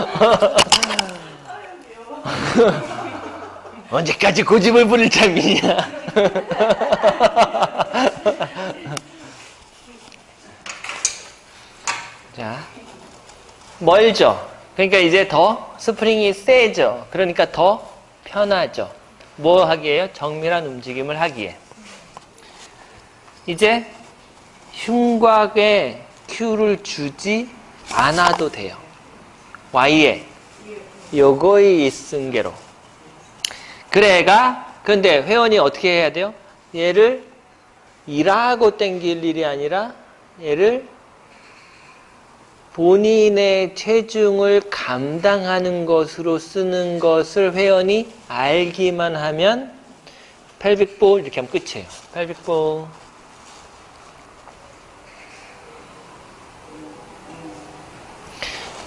언제까지 고집을 부릴 참이냐. 자, 멀죠. 그러니까 이제 더 스프링이 세죠. 그러니까 더 편하죠. 뭐 하기에요? 정밀한 움직임을 하기에. 이제 흉곽에 Q를 주지 않아도 돼요. Y에 요거의 이승계로. 그래가 근데 회원이 어떻게 해야 돼요? 얘를 일하고 땡길 일이 아니라 얘를 본인의 체중을 감당하는 것으로 쓰는 것을 회원이 알기만 하면 펠빅볼 이렇게 하면 끝이에요. 펠빅볼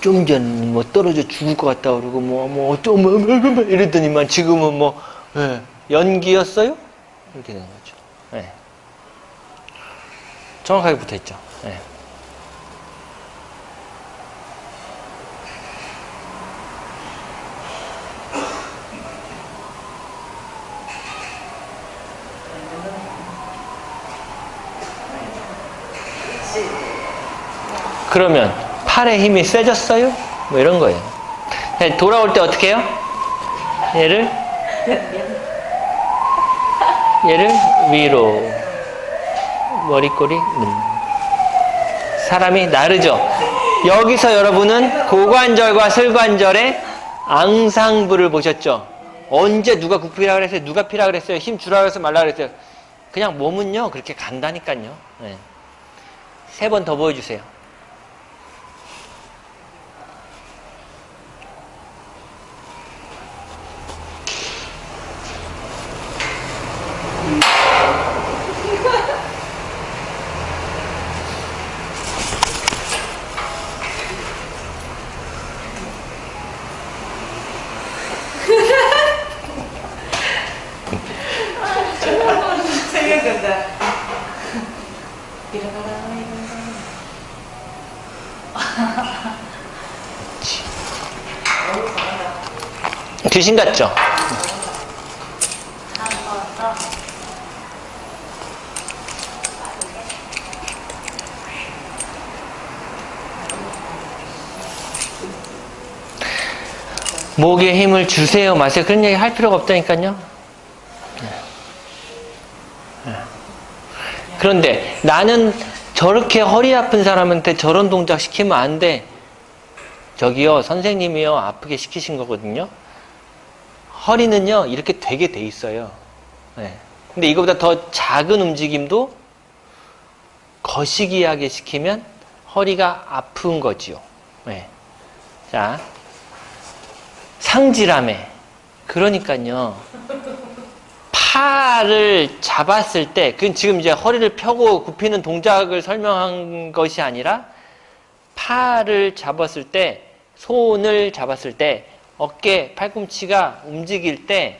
좀 전 뭐 떨어져 죽을 것 같다 그러고 뭐 뭐 어쩌 뭐, 뭐, 뭐, 뭐 이랬더니만 지금은 뭐 예, 연기였어요? 이렇게 되는 거죠. 예. 정확하게 붙어 있죠. 예. 그러면 팔의 힘이 세졌어요? 뭐 이런 거예요. 돌아올 때 어떻게 해요? 얘를 얘를 위로 머리꼬리 음. 사람이 나르죠. 여기서 여러분은 고관절과 슬관절의 앙상부를 보셨죠. 언제 누가 굽히라 그랬어요? 누가 피라 그랬어요? 힘 주라 그랬어요? 말라 그랬어요? 그냥 몸은요 그렇게 간다니까요. 네. 세번 더 보여주세요. 귀신 같죠? 목에 힘을 주세요 마세요 그런 얘기 할 필요가 없다니까요 그런데 나는 저렇게 허리 아픈 사람한테 저런 동작 시키면 안 돼. 저기요, 선생님이요, 아프게 시키신 거거든요. 허리는요, 이렇게 되게 돼 있어요. 네. 근데 이거보다 더 작은 움직임도 거시기하게 시키면 허리가 아픈 거지요. 네. 자, 상지라매. 그러니까요. 팔을 잡았을 때, 그건 지금 이제 허리를 펴고 굽히는 동작을 설명한 것이 아니라, 팔을 잡았을 때, 손을 잡았을 때, 어깨, 팔꿈치가 움직일 때,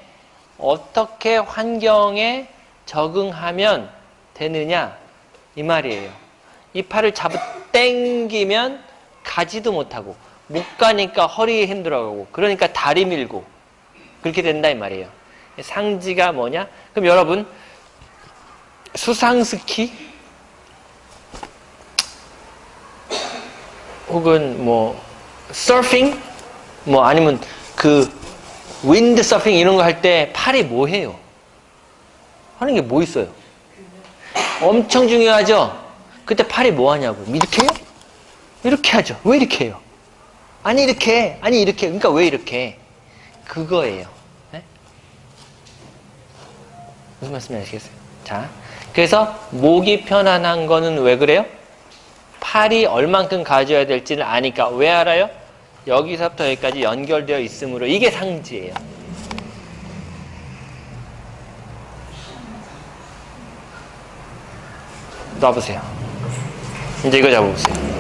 어떻게 환경에 적응하면 되느냐, 이 말이에요. 이 팔을 잡아 땡기면 가지도 못하고, 못 가니까 허리에 힘들어가고, 그러니까 다리 밀고, 그렇게 된다, 이 말이에요. 상지가 뭐냐? 그럼 여러분 수상스키 혹은 뭐 서핑 뭐 아니면 그 윈드 서핑 이런 거 할 때 팔이 뭐 해요? 하는 게 뭐 있어요? 엄청 중요하죠? 그때 팔이 뭐 하냐고 이렇게 해요? 이렇게 하죠. 왜 이렇게 해요? 아니 이렇게 아니 이렇게 그러니까 왜 이렇게 그거예요. 무슨 말씀인지 아시겠어요? 자, 그래서 목이 편안한 거는 왜 그래요? 팔이 얼만큼 가져야 될지를 아니까 왜 알아요? 여기서부터 여기까지 연결되어 있으므로 이게 상지예요. 놔보세요. 이제 이거 잡아보세요.